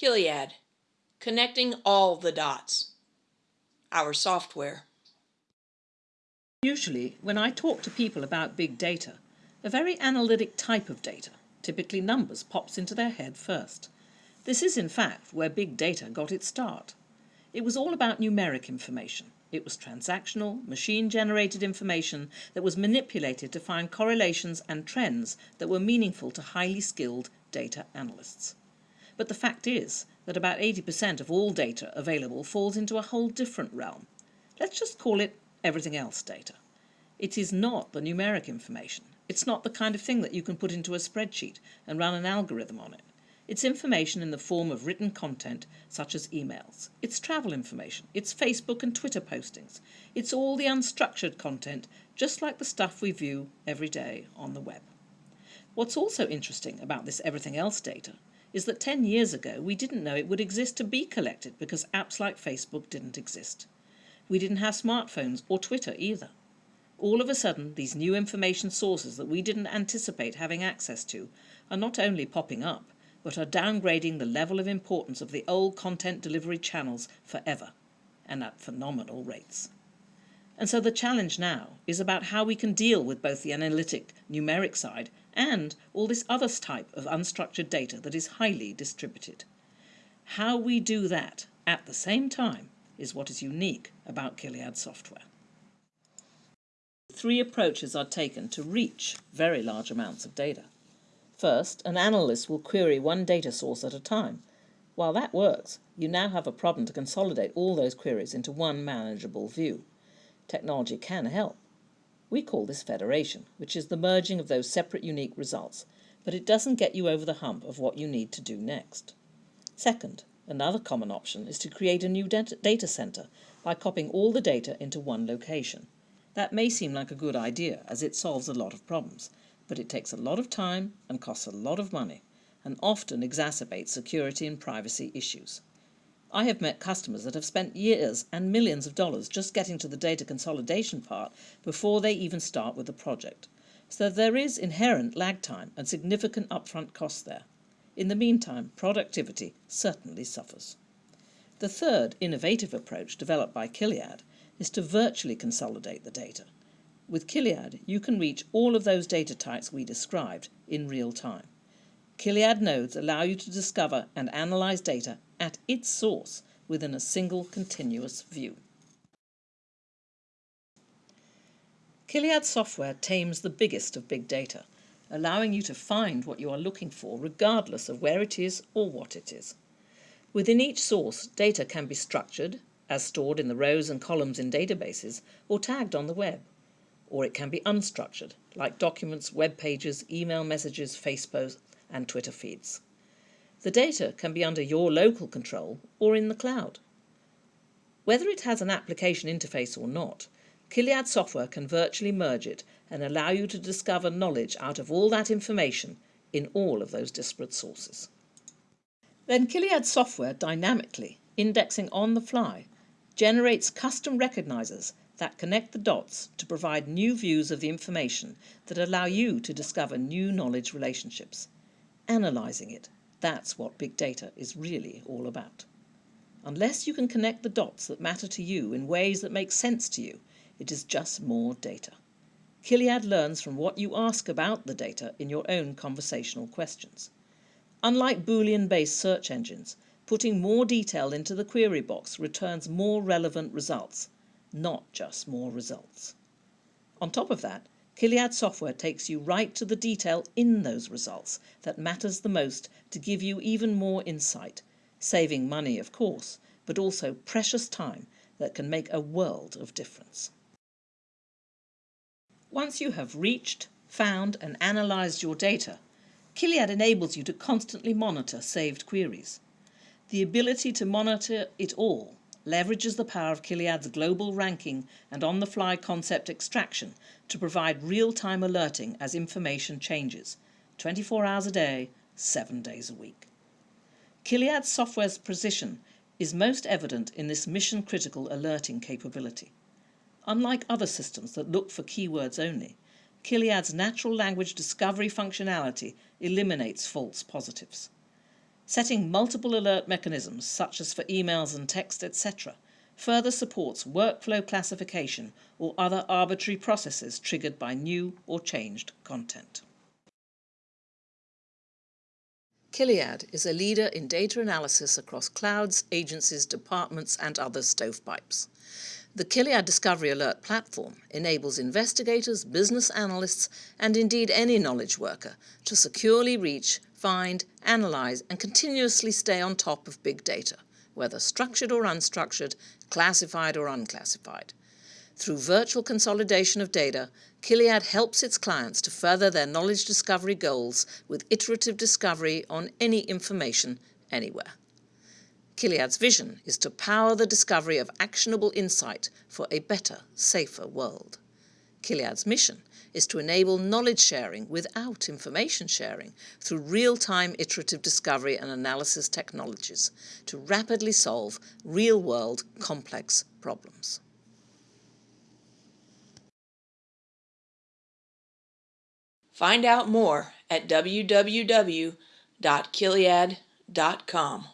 Qiliad, connecting all the dots. Our software. Usually, when I talk to people about big data, a very analytic type of data, typically numbers, pops into their head first. This is, in fact, where big data got its start. It was all about numeric information. It was transactional, machine-generated information that was manipulated to find correlations and trends that were meaningful to highly skilled data analysts. But the fact is that about 80% of all data available falls into a whole different realm. Let's just call it everything else data. It is not the numeric information. It's not the kind of thing that you can put into a spreadsheet and run an algorithm on it. It's information in the form of written content, such as emails. It's travel information. It's Facebook and Twitter postings. It's all the unstructured content, just like the stuff we view every day on the web. What's also interesting about this everything else data is that 10 years ago we didn't know it would exist to be collected because apps like Facebook didn't exist. We didn't have smartphones or Twitter either. All of a sudden, these new information sources that we didn't anticipate having access to are not only popping up, but are downgrading the level of importance of the old content delivery channels forever, and at phenomenal rates. And so the challenge now is about how we can deal with both the analytic numeric side and all this other type of unstructured data that is highly distributed. How we do that at the same time is what is unique about Qiliad software. Three approaches are taken to reach very large amounts of data. First, an analyst will query one data source at a time. While that works, you now have a problem to consolidate all those queries into one manageable view. Technology can help. We call this federation, which is the merging of those separate unique results, but it doesn't get you over the hump of what you need to do next. Second, another common option is to create a new data center by copying all the data into one location. That may seem like a good idea as it solves a lot of problems, but it takes a lot of time and costs a lot of money and often exacerbates security and privacy issues. I have met customers that have spent years and millions of dollars just getting to the data consolidation part before they even start with the project. So there is inherent lag time and significant upfront costs there. In the meantime, productivity certainly suffers. The third innovative approach developed by Qiliad is to virtually consolidate the data. With Qiliad, you can reach all of those data types we described in real time. Qiliad nodes allow you to discover and analyze data at its source within a single continuous view. Qiliad software tames the biggest of big data, allowing you to find what you are looking for regardless of where it is or what it is. Within each source, data can be structured, as stored in the rows and columns in databases, or tagged on the web or it can be unstructured, like documents, web pages, email messages, Facebook, and Twitter feeds. The data can be under your local control or in the cloud. Whether it has an application interface or not, Qiliad software can virtually merge it and allow you to discover knowledge out of all that information in all of those disparate sources. Then Qiliad software dynamically, indexing on the fly, generates custom recognizers that connect the dots to provide new views of the information that allow you to discover new knowledge relationships. Analysing it, that's what big data is really all about. Unless you can connect the dots that matter to you in ways that make sense to you, it is just more data. Qiliad learns from what you ask about the data in your own conversational questions. Unlike Boolean-based search engines, putting more detail into the query box returns more relevant results, not just more results. On top of that, Qiliad software takes you right to the detail in those results that matters the most to give you even more insight, saving money, of course, but also precious time that can make a world of difference. Once you have reached, found and analysed your data, Qiliad enables you to constantly monitor saved queries. The ability to monitor it all leverages the power of Qiliad's global ranking and on-the-fly concept extraction to provide real-time alerting as information changes, 24 hours a day, 7 days a week. Qiliad's software's precision is most evident in this mission-critical alerting capability. Unlike other systems that look for keywords only, Qiliad's natural language discovery functionality eliminates false positives. Setting multiple alert mechanisms, such as for emails and text, etc., further supports workflow classification or other arbitrary processes triggered by new or changed content. Qiliad is a leader in data analysis across clouds, agencies, departments, and other stovepipes. The Qiliad Discovery Alert platform enables investigators, business analysts, and indeed any knowledge worker to securely reach, find, analyze, and continuously stay on top of big data, whether structured or unstructured, classified or unclassified. Through virtual consolidation of data, Qiliad helps its clients to further their knowledge discovery goals with iterative discovery on any information anywhere. Qiliad's vision is to power the discovery of actionable insight for a better, safer world. Qiliad's mission is to enable knowledge sharing without information sharing through real-time iterative discovery and analysis technologies to rapidly solve real-world complex problems. Find out more at www.qiliad.com.